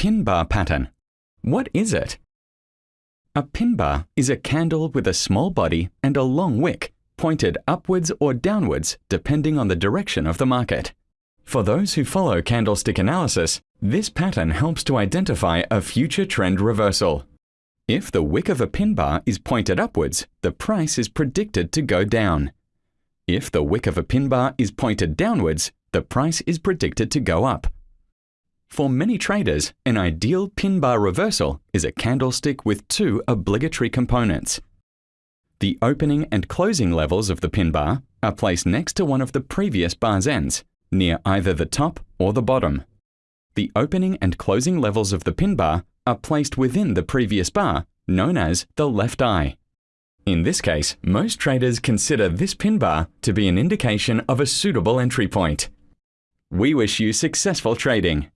pin bar pattern. What is it? A pin bar is a candle with a small body and a long wick, pointed upwards or downwards depending on the direction of the market. For those who follow candlestick analysis, this pattern helps to identify a future trend reversal. If the wick of a pin bar is pointed upwards, the price is predicted to go down. If the wick of a pin bar is pointed downwards, the price is predicted to go up. For many traders, an ideal pin bar reversal is a candlestick with two obligatory components. The opening and closing levels of the pin bar are placed next to one of the previous bar's ends, near either the top or the bottom. The opening and closing levels of the pin bar are placed within the previous bar, known as the left eye. In this case, most traders consider this pin bar to be an indication of a suitable entry point. We wish you successful trading.